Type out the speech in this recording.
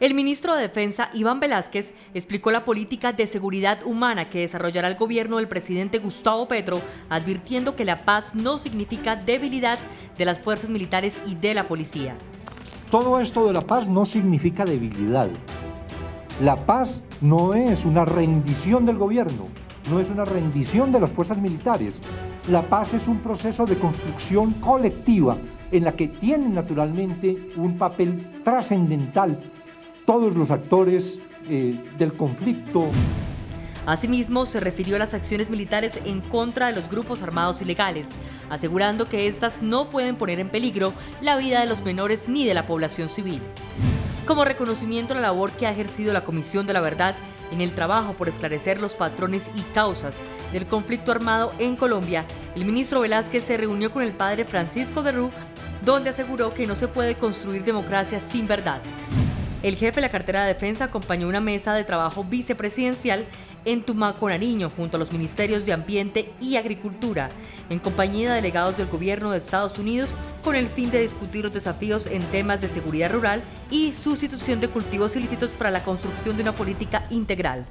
El ministro de Defensa, Iván Velázquez, explicó la política de seguridad humana que desarrollará el gobierno del presidente Gustavo Petro, advirtiendo que la paz no significa debilidad de las fuerzas militares y de la policía. Todo esto de la paz no significa debilidad. La paz no es una rendición del gobierno, no es una rendición de las fuerzas militares. La paz es un proceso de construcción colectiva en la que tienen naturalmente un papel trascendental todos los actores eh, del conflicto. Asimismo, se refirió a las acciones militares en contra de los grupos armados ilegales, asegurando que éstas no pueden poner en peligro la vida de los menores ni de la población civil. Como reconocimiento a la labor que ha ejercido la Comisión de la Verdad en el trabajo por esclarecer los patrones y causas del conflicto armado en Colombia, el ministro Velázquez se reunió con el padre Francisco de Rú, donde aseguró que no se puede construir democracia sin verdad. El jefe de la cartera de defensa acompañó una mesa de trabajo vicepresidencial en Tumaco, Nariño, junto a los ministerios de Ambiente y Agricultura, en compañía de delegados del gobierno de Estados Unidos, con el fin de discutir los desafíos en temas de seguridad rural y sustitución de cultivos ilícitos para la construcción de una política integral.